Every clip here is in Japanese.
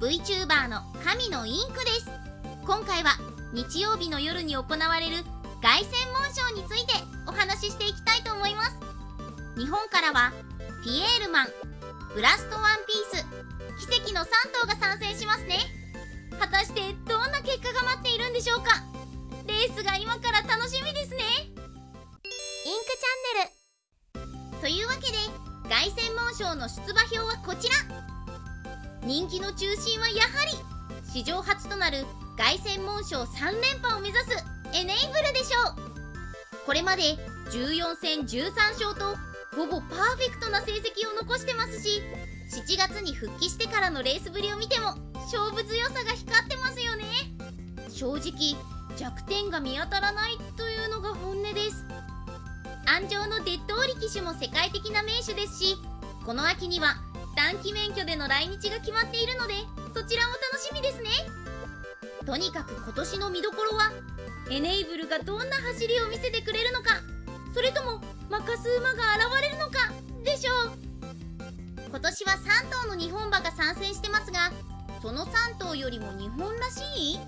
VTuber の神のインクです。今回は日曜日の夜に行われる凱旋門賞についてお話ししていきたいと思います。日本からはピエールマンブラストワンピース奇跡の3頭が参戦しますね。果たしてどんな結果が待っているんでしょうか。レースが今から楽しみですね。インクチャンネル。というわけで凱旋門賞の出馬表はこちら。人気の中心はやはり史上初となる凱旋門賞3連覇を目指すエネイブルでしょう。これまで14戦13勝とほぼパーフェクトな成績を残してますし7月に復帰してからのレースぶりを見ても勝負強さが光ってますよね。正直弱点が見当たらないというのが本音です。安城のデッドオリ騎手も世界的な名手ですしこの秋には短期免許での来日が決まっているのでそちらも楽しみですね。とにかく今年の見どころはエネイブルがどんな走りを見せてくれるのかそれともマカス馬が現れるのかでしょう。今年は3頭の日本馬が参戦してますがその3頭よりも日本らしい？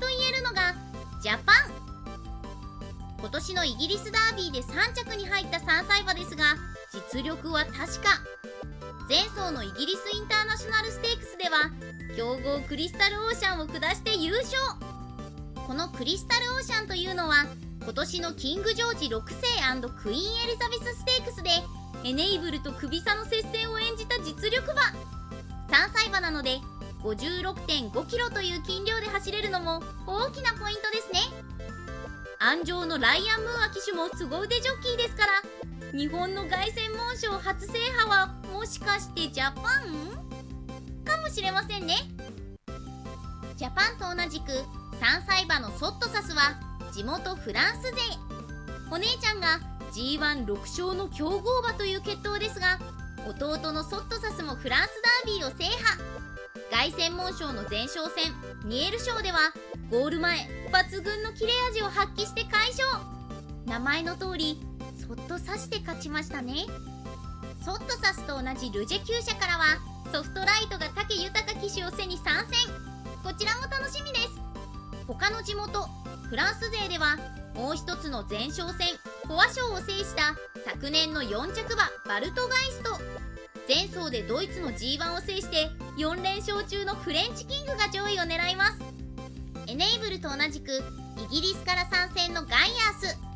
と言えるのがジャパン。今年のイギリスダービーで3着に入った3歳馬ですが実力は確か。前走のイギリスインターナショナルステークスでは強豪クリスタルオーシャンを下して優勝。このクリスタルオーシャンというのは今年のキングジョージ6世クイーンエリザベスステークスでエネイブルとクビ差の接戦を演じた実力馬。3歳馬なので56.5キロという斤量で走れるのも大きなポイントですね。安城のライアン・ムーア騎手も凄腕ジョッキーですから日本の凱旋門賞初制覇はもしかしてジャパン？かもしれませんね。ジャパンと同じく3歳馬のソットサスは地元フランス勢。お姉ちゃんが G16 勝の強豪馬という決闘ですが弟のソットサスもフランスダービーを制覇。凱旋門賞の前哨戦ニエル賞ではゴール前抜群の切れ味を発揮して快勝。名前の通りそっと刺して勝ちましたね。ソットサスと同じルジェ厩舎からはソフトライトが武豊騎手を背に参戦。こちらも楽しみです。他の地元フランス勢ではもう一つの前哨戦フォア賞を制した昨年の4着馬バルトガイスト。前走でドイツの G1 を制して4連勝中のフレンチキングが上位を狙います。エネイブルと同じくイギリスから参戦のガイアース。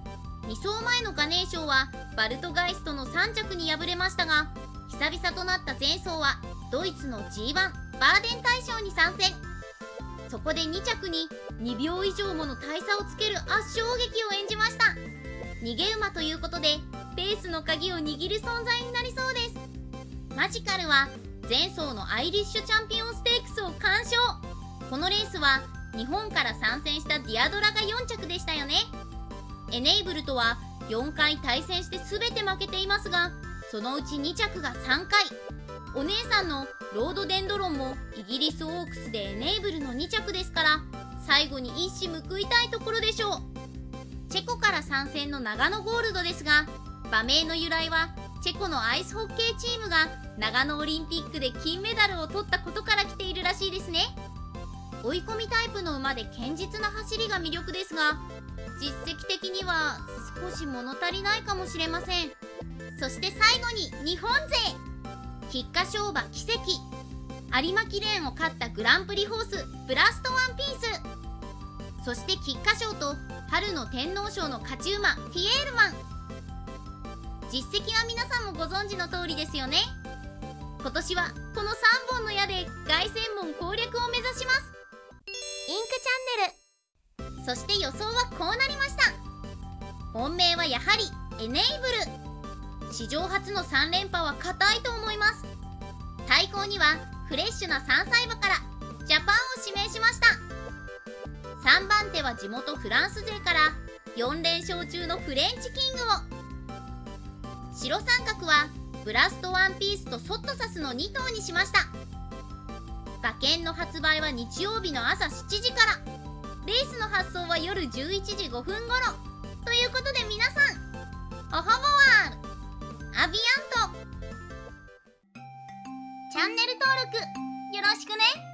2走前のガネー賞はバルトガイストの3着に敗れましたが久々となった前走はドイツの G1 バーデン大賞に参戦。そこで2着に2秒以上もの大差をつける圧勝劇を演じました。逃げ馬ということでペースの鍵を握る存在になりそうです。マジカルは前走のアイリッシュチャンピオンステークスを完勝。このレースは日本から参戦したディアドラが4着でエネイブルとは4回対戦して全て負けていますがそのうち2着が3回。お姉さんのロードデンドロンもイギリスオークスでエネイブルの2着ですから最後に一矢報いたいところでしょう。チェコから参戦の長野ゴールドですが馬名の由来はチェコのアイスホッケーチームが長野オリンピックで金メダルを取ったことから来ているらしいですね。追い込みタイプの馬で堅実な走りが魅力ですが実績は少し物足りないかもしれません。そして最後に日本勢。菊花賞馬奇跡。有馬記念を勝ったグランプリホース。ブラストワンピース。そして菊花賞と春の天皇賞の勝ち馬フィエールマン。実績は皆さんもご存知の通りですよね。今年はこの3本の矢で凱旋門攻略を目指します。インクチャンネル。そして予想はこうなりました。本命はやはりエネイブル。史上初の3連覇は固いと思います。対抗にはフレッシュな3歳馬からジャパンを指名しました。3番手は地元フランス勢から4連勝中のフレンチキングを。白三角はブラストワンピースとソットサスの2頭にしました。馬券の発売は日曜日の朝7時から。レースの発送は夜11時5分頃。ということで皆さんおはボワールアビアント。チャンネル登録よろしくね。